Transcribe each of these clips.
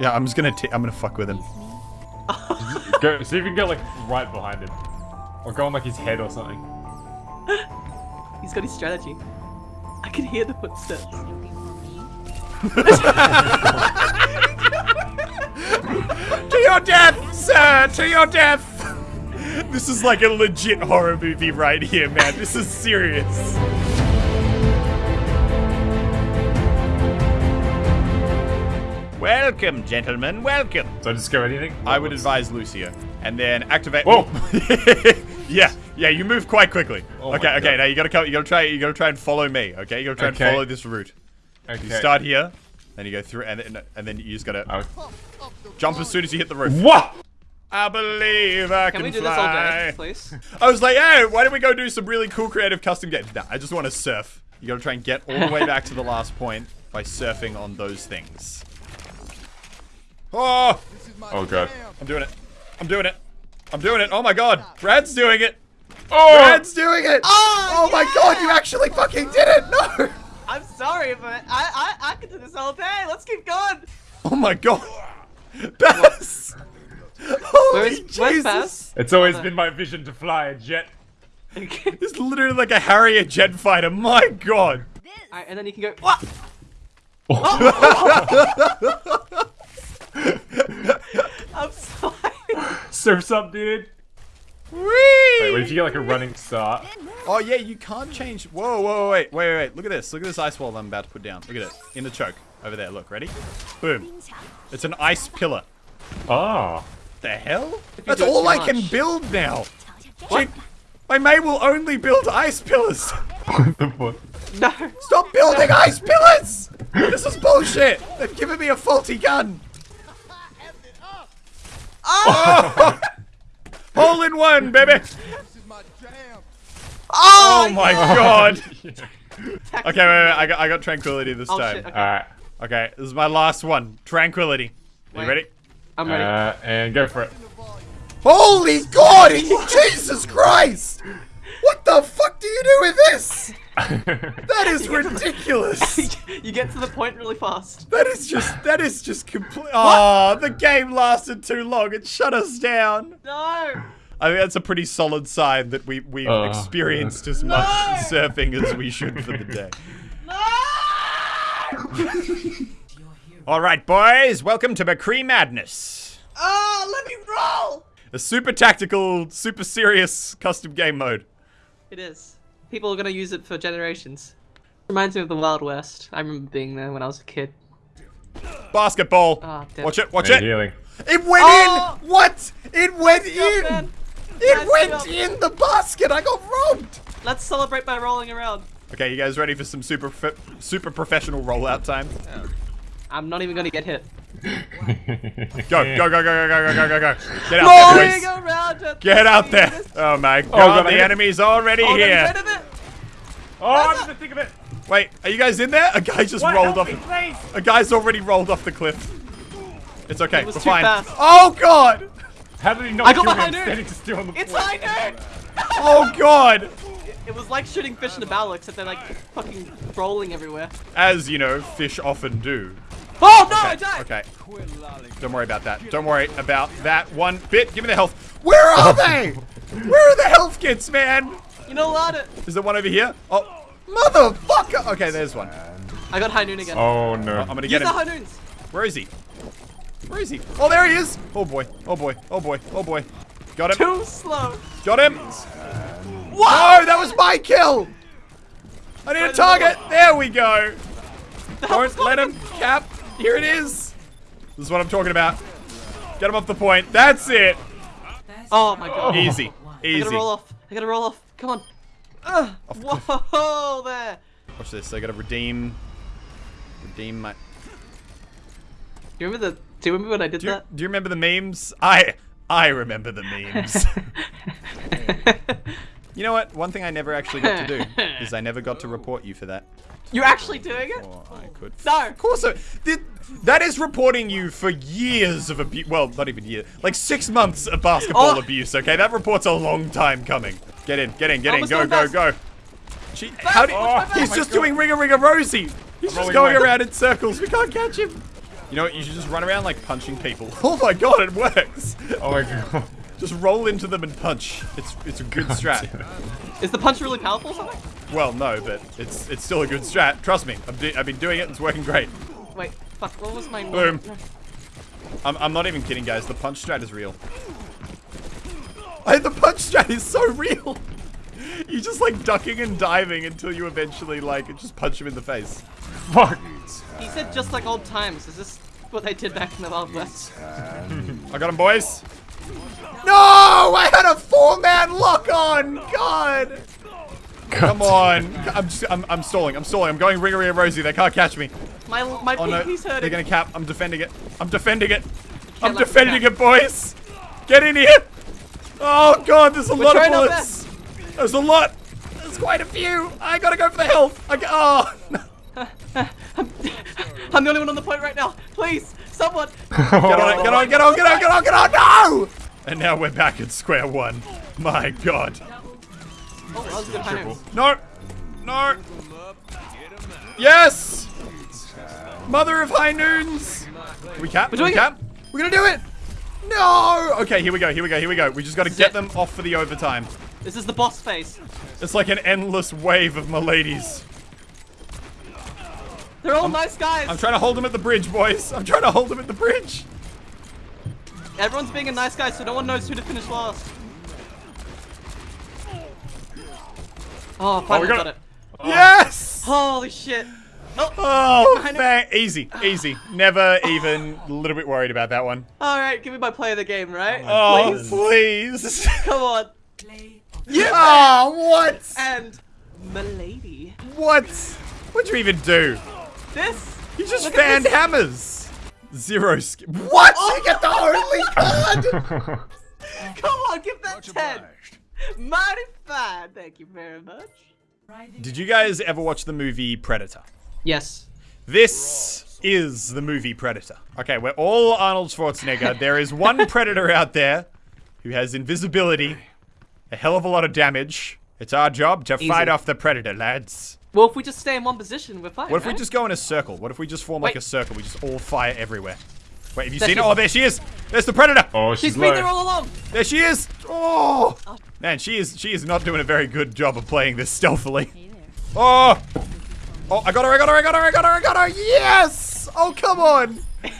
Yeah, I'm just gonna. T I'm gonna fuck with him. Go, see if you can go like right behind him. Or go on like his head or something. He's got his strategy. I can hear the footsteps. To your death, sir! To your death! This is like a legit horror movie right here, man. This is serious. Welcome, gentlemen. Welcome. So I go anything? I would advise Lucio. And then activate. Whoa. yeah, yeah, you move quite quickly. Oh okay, okay, God. now you gotta come, you gotta try, you gotta try and follow me, okay? You gotta try Okay. and follow this route. Okay. You start here, then you go through, and then, and then you just gotta I- jump as soon as you hit the roof. What? I believe I Can can, we do this all day, please? I was like, hey, why don't we go do some really cool creative custom games? Nah, I just want to surf. You gotta try and get all the way back to the last point by surfing on those things. Oh, Oh god. I'm doing it. I'm doing it. I'm doing it. Oh my god. Brad's doing it. Oh! Brad's doing it. Oh, oh my god, you actually fucking did it. No. I'm sorry, but I, I I could do this all day. Let's keep going. Oh my god. Baz. Holy Where's where's Jesus. Baz? It's always been my vision to fly a jet. This is literally like a Harrier jet fighter. My god. Alright, and then you can go. What? I'm oh sorry. Surf's up, dude. Whee! Wait, what if you get like a running start? Oh yeah, you can't change. Whoa, whoa, wait, wait, wait, wait. Look at this. Look at this ice wall I'm about to put down. Look at it. In the choke. Over there. Look. Ready? Boom. It's an ice pillar. Ah. The hell? That's all I can build now. What? Gee, My mate will only build ice pillars. What the fuck? No. Stop building ice pillars! This is bullshit. They've given me a faulty gun. Oh! Hole in one, baby. Oh, Oh my yeah. god. Okay, wait, wait, wait. I got, I got tranquility this Oh, time. shit, okay. Alright. Okay, this is my last one. Tranquility. Are you ready? I'm ready. Uh, and go for it. Holy God! Jesus Christ! What the fuck do you do with this? That is ridiculous. you get to the point really fast. That is just that is just complete. Oh, the game lasted too long. It shut us down. No. I think that's a pretty solid sign that we we've Oh, experienced as much surfing as we should for the day. No! All right, boys, welcome to McCree Madness, Oh, let me roll. a super tactical, super serious custom game mode. It is. People are gonna use it for generations. Reminds me of the Wild West. I remember being there when I was a kid. Basketball. Ah, damn. watch it, watch it. healing. It went Oh! in. What? It went job, in. man. It Nice went job. in the basket. I got robbed. Let's celebrate by rolling around. Okay, you guys ready for some super super professional rollout time? I'm not even gonna get hit. Go, go, go, go, go, go, go, go, go, go. Get out Rolling there, boys. Get out there. Oh my god, God, the hit- enemy's already Oh, here. rid of it. oh, I'm just think of it. Wait, are you guys in there? A guy just What? rolled Help off. me. A guy's already rolled off the cliff. It's okay. It was We're too fine. fast. Oh god. How did he not I got me? behind I'm standing still on the It's floor. high noon. Oh god. It was like shooting fish in a barrel, except they're like fucking rolling everywhere. As you know, fish often do. Oh no, I died. Okay. Don't worry about that. Don't worry about that one bit. Give me the health. Where are oh. they? Where are the health kits, man? You know what? Is there one over here? Oh, motherfucker. Okay, there's one. I got high noon again. Oh no. I'm gonna get Use get the him. high noons. Where is he? Where is he? Oh, there he is. Oh boy. Oh boy. Oh boy. Oh boy. Got him. Too slow. Got him. Whoa, that was my kill. I need a target. There we go. Don't let him cap. Here it is. This is what I'm talking about. Get him off the point. That's it. Oh my god. Easy. Easy. I Easy. gotta roll off. I gotta roll off. Come on. Ah, Ugh. Whoa there. Watch this. I gotta redeem. Redeem my. Do you remember the? Do you remember when I did Do you, that? do you remember the memes? I I remember the memes. you know what? One thing I never actually got to do is I never got to report you for that. You're actually doing it? Or I could. No. Of course, I, th- that is reporting you for years of abuse. Well, not even years, like six months of basketball Oh. abuse. Okay, that report's a long time coming. Get in, get in, get in, Almost go, go, go. Gee, how do Oh, he's my just God. doing ring a ring a rosy. He's just going away. around in circles. We can't catch him. You know what? You should just run around like punching people. Oh my god, it works! Oh my god. Just roll into them and punch. It's it's a good strat. Is the punch really powerful or something? Well, no, but it's it's still a good strat. Trust me, I've, I've been doing it. And it's working great. Wait, fuck, what was my Boom. I'm, I'm not even kidding, guys. The punch strat is real. Hey, the punch strat is so real. You're just like ducking and diving until you eventually like just punch him in the face. Fuck. He said just like old times. Is this what they did back in the Wild West? I got him, boys. No, I had a four-man lock on. God. Come on. I'm, I'm I'm stalling. I'm stalling. I'm going Ringery and Rosie. They can't catch me. My my Oh no, pinky's hurting. they're gonna cap. I'm defending it. I'm defending it. I'm defending it, boys. Get in here. Oh god, there's a We're lot of trying our bullets. There's a lot. There's quite a few. I gotta go for the health. I go, oh. no. I'm the only one on the point right now. Please, someone. Get on it. Get on. Get on. Get on. Get on. Get on. No. And now we're back at square one. My god. Oh, that was good high. No. No. Yes. Mother of high noons. We cap? We cap? We're gonna do it. No. Okay, here we go. Here we go. Here we go. We just got to get them off for the overtime. This is the boss phase. It's like an endless wave of miladies. They're all nice guys. I'm trying to hold them at the bridge, boys. I'm trying to hold them at the bridge. Everyone's being a nice guy, so no one knows who to finish last. Oh, oh finally got got it. it. Oh. Yes. Holy shit. Oh, Oh, I know. thank- easy, easy. Never even a little bit worried about that one. all right. Give me my play of the game, right? Oh, Please. please. Come on. Play yeah. oh, what? And milady. What? What'd you even do? This. You just Look fanned hammers. Zero sk- What? Oh you get the only card? Come on, give that ten. Mighty fine. Thank you very much. Did you guys ever watch the movie Predator? Yes. This is the movie Predator. Okay, we're all Arnold Schwarzenegger. There is one Predator out there who has invisibility, a hell of a lot of damage. It's our job to fight off the Predator, lads. Well, if we just stay in one position, we're fine. What if we just go in a circle? What if we just form like a circle? We just all fire everywhere. Wait, have you There seen she it? is. Oh, there she is. There's the Predator. Oh, she's, She's been low. there all along. There she is. Oh, man, she is she is not doing a very good job of playing this stealthily. Oh, oh, I got her! I got her! I got her! I got her! I got her! Yes! Oh, come on!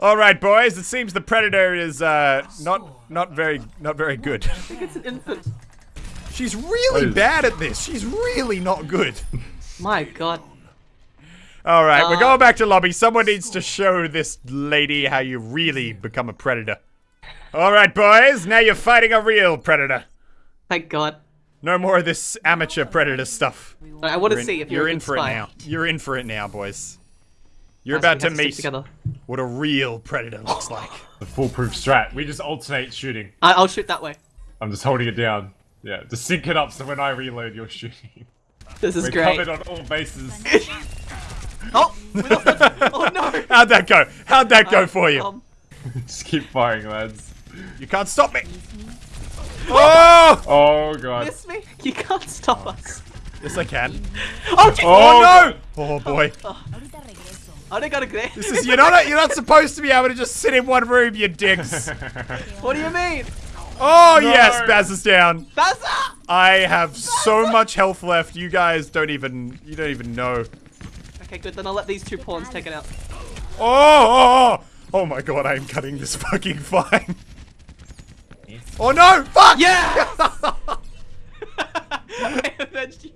All right, boys. It seems the Predator is uh not not very not very good. I think it's an infant. She's really is- bad at this. She's really not good. My god. All right, we're Uh, going back to lobby. Someone needs to show this lady how you really become a predator. All right, boys. Now you're fighting a real predator. Thank god. No more of this amateur predator stuff. I want to see if you're you're, in for spy. it now. You're in for it now, boys. You're Guys, about to meet together. what a real predator looks like. The foolproof strat. We just alternate shooting. I- I'll shoot that way. I'm just holding it down. Yeah, just sync it up so when I reload, you're shooting. This is We're great. covered on all bases. Oh, we lost that- oh no. How'd that go? How'd that go for you? Um, just keep firing, lads. You can't stop me. Oh! Oh god. miss me? You can't stop us. Yes, I can. Oh. Oh, Oh, no! Oh boy. I don't gotta get This is you're not you're not supposed to be able to just sit in one room, you dicks. What do you mean? Oh yes, Baz is down. Baza! I have so much health left. You guys don't even you don't even know. Okay, good. Then I'll let these two pawns take it out. Oh, oh, oh, oh my god, I am cutting this fucking fine. Oh no! Fuck! Yeah! I avenged you.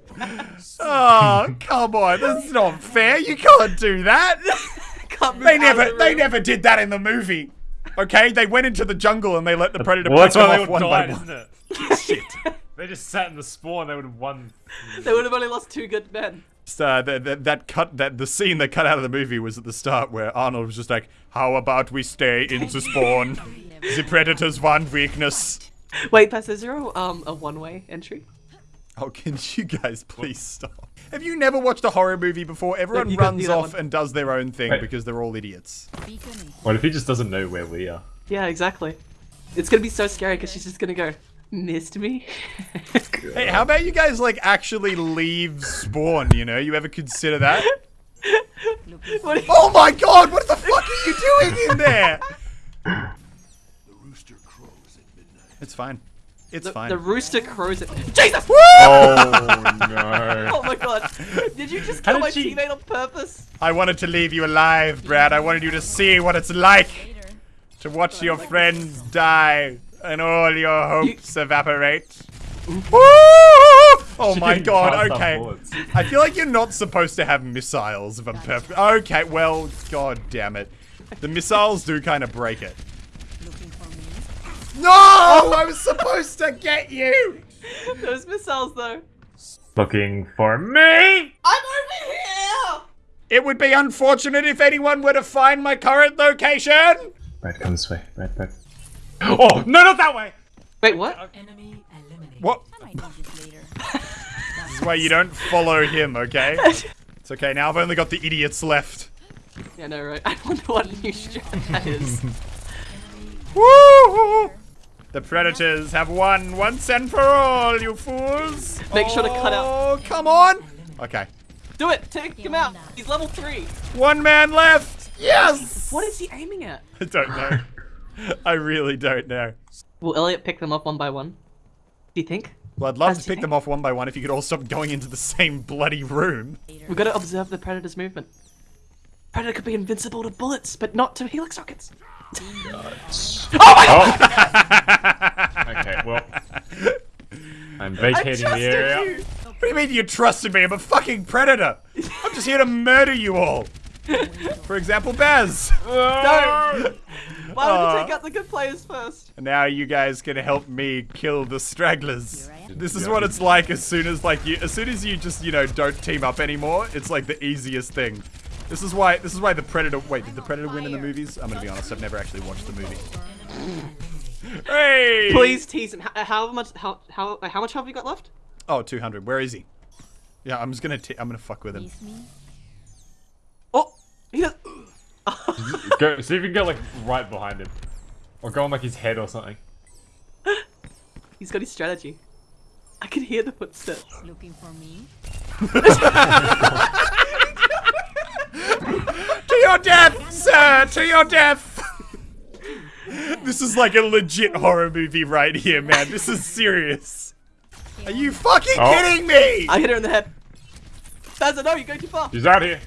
Oh, come on. That's not fair. You can't do that. Can't They never, the they never did that in the movie. Okay? They went into the jungle and they let the predator Well, that's pick them why they off would one have by one. isn't it? Shit. They just sat in the spawn, they would have won. They would have only lost two good men. Just, uh, that, that, that cut that the scene that cut out of the movie was at the start where Arnold was just like, "How about we stay in the spawn? the predator's one weakness." Wait, Baz, is there a, um, a one-way entry? Oh, can you guys please stop? Have you never watched a horror movie before? Everyone you gotta runs off and does their own thing Wait. because they're all idiots. What if he just doesn't know where we are? Yeah, exactly. It's gonna be so scary because she's just gonna go, missed me? Hey, how about you guys like actually leave spawn? You know, you ever consider that? What you- Oh my god, what the fuck are you doing in there? It's fine. It's the, fine. the rooster crows at Jesus! Oh no. Oh my god. Did you just kill my she- teammate on purpose? I wanted to leave you alive, Brad. I wanted you to see what it's like to watch your friends die and all your hopes evaporate. Oh She my god, okay. I feel like you're not supposed to have missiles if I'm perfect. Okay, well, god damn it. The missiles do kind of break it. No! I was supposed to get you! Those missiles though. Looking for me? I'm over here! It would be unfortunate if anyone were to find my current location! Right, come this way. Right, Brad. Oh, no, not that way! Wait, what? Enemy eliminated. What? I this is why you don't follow him, okay? It's okay, now I've only got the idiots left. Yeah, no, right. I wonder what new strat that is. Woo! The predators have won once and for all, you fools! Make sure to cut out- Oh, come on! Okay. Do it! Take him out! He's level 3! One man left! Yes! What is he aiming at? I don't know. I really don't know. Will Elliot pick them up one by one? Do you think? Well, I'd love As to pick them off one by one if you could all stop going into the same bloody room. We've got to observe the Predator's movement. Predator could be invincible to bullets, but not to helix rockets. Oh! my! Oh. okay, well. I'm vacating the area. you! What do you mean you trusted me? I'm a fucking predator! I'm just here to murder you all! For example, Baz! No! Why would Aw. you take uh. out the good players first? And now you guys can help me kill the stragglers. This is what it's like as soon as like you as soon as you just, you know, don't team up anymore, it's like the easiest thing. This is why this is why the Predator wait, did the Predator win in the movies? I'm gonna be honest, I've never actually watched the movie. hey! Please tease him. How, uh, how much? How how how much have you got left? Oh, 200. Where is he? Yeah, I'm just gonna t- I'm gonna fuck with him. Face me. Oh, he does. Go, see if you can get like right behind him. Or go on like his head or something. He's got his strategy. I can hear the footsteps. Looking for me. To your death, sir! To your death! this is like a legit horror movie right here, man. This is serious. Are you fucking Oh. kidding me? I hit her in the head. Bazza, no, you're going too far. He's out here.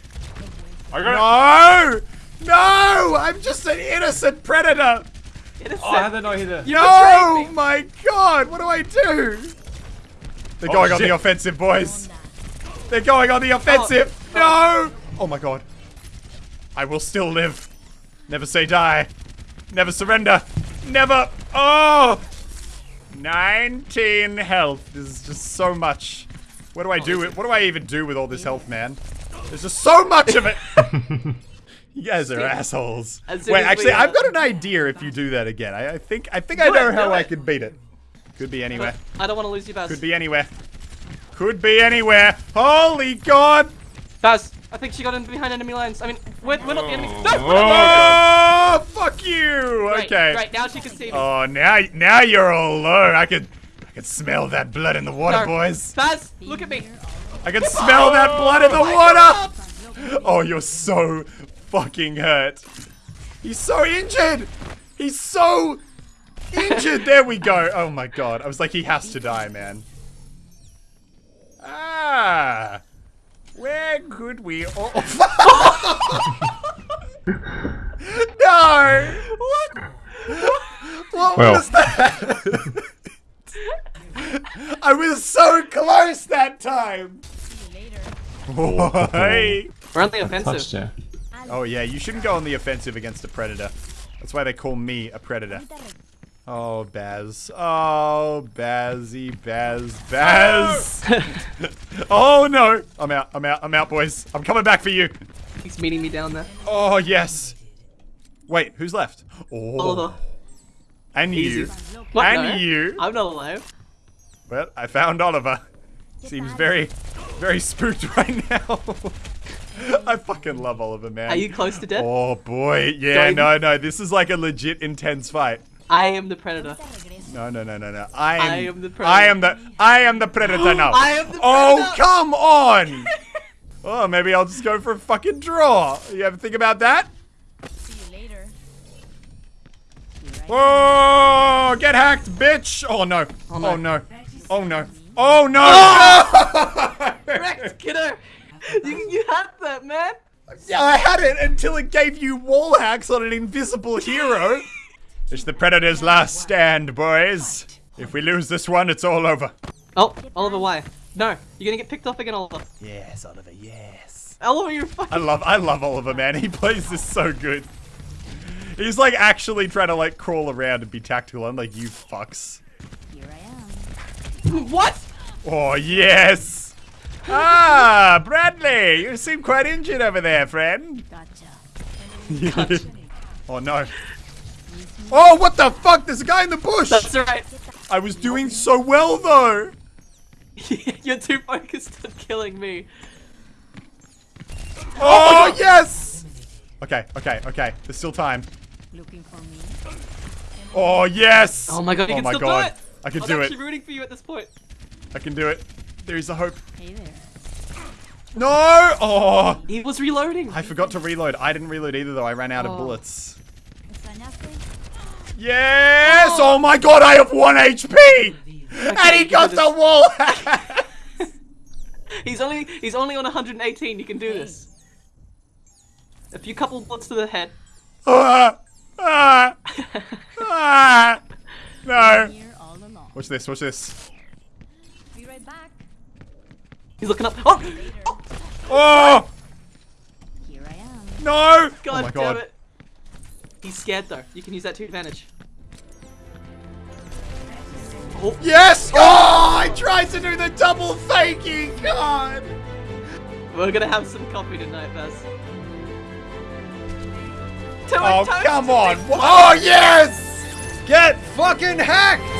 I got it. No! No! I'm just an innocent predator! Innocent. Oh, how did I not hit it? No! betrayed. My god, what do I do? They're oh, going on the offensive, boys. They're going on the oh. offensive. No! Oh my god. I will still live. Never say die. Never surrender. Never. Oh! 19 health. This is just so much. What do I oh, do? With, what do I even do with all this health, man? There's just so much of it. you guys are assholes. Wait, actually, I've got an idea if you do that again. I, I think I think I Do it, know how do I it. can beat it. Could be anywhere. I don't want to lose you, Baz. Could be anywhere. Could be anywhere. Holy God! Baz, I think she got in behind enemy lines. I mean, we're, we're not the enemy. No! Oh. Oh, fuck you! Right, Okay. Right, now she can see me. Oh, now now you're all low. I could I could smell that blood in the water, boys. Baz, look at me. I can smell that blood in the water. Oh, you're so fucking hurt. He's so injured. He's so injured. There we go. Oh my god. I was like, he has to die, man. Ah. Where could we all... no! What? What Well. was that? I was so close that time! Oi. We're on the offensive. You. Oh yeah, you shouldn't go on the offensive against a predator. That's why they call me a predator. Oh, Baz. Oh, Bazzy, Baz, Baz. oh no. I'm out. I'm out. I'm out, boys. I'm coming back for you. He's meeting me down there. Oh yes. Wait, who's left? Oh. Oliver. And Easy. you. What? And no? you. I'm not alive. Well, I found Oliver. Seems very, very spooked right now. I fucking love Oliver, man. Are you close to death? Oh boy, yeah, Don't- no, no, this is like a legit intense fight. I am the predator. No, no, no, no, no. I am. I am the I am the. I am the predator now. I am the Oh predator. come on! Oh, maybe I'll just go for a fucking draw. You ever think about that? See you later. Here I Whoa! Get hacked, bitch! Oh no! Oh, oh no. no! Oh, oh no! Oh no! Correct, kiddo. You you had that, man. Yeah, I had it until it gave you wall hacks on an invisible hero. It's the Predator's last stand, boys. If we lose this one, it's all over. Oh, Oliver, why? No, you're gonna get picked off again, Oliver. Yes, Oliver, yes. Oliver, you're I fucking. love I love Oliver, man. He plays this so good. He's like actually trying to like crawl around and be tactical. I'm like, you fucks. Here I am. What? Oh, yes. Ah, Bradley, you seem quite injured over there, friend. Gotcha. oh, no. Oh, what the fuck? There's a guy in the bush. That's right. I was doing so well, though. you're too focused on killing me. Oh, yes. Okay, okay, okay. There's still time. Looking for me. Oh, yes. Oh my god, you oh can my still God. do it. I can I'm do actually it. rooting for you at this point. I can do it. There is a hope. Hey there. No. Oh. He was reloading. I forgot to reload. I didn't reload either, though. I ran out of Oh. bullets. Is that nothing? Yes! Oh my god, I have one HP! and he got the wall! He's only he's only on 118. You can do this. A few couple bullets to the head. ah, ah, ah. No. Here all along. Watch this, watch this. Be right back. He's looking up. Oh, oh Oh! Here I am. No! god, oh my damn god. it. He's scared though. You can use that to advantage. Oh, Yes! Oh! I tried to do the double faking! God! we're gonna have some coffee tonight, Baz. Oh, come on! Oh, yes! Get fucking hacked!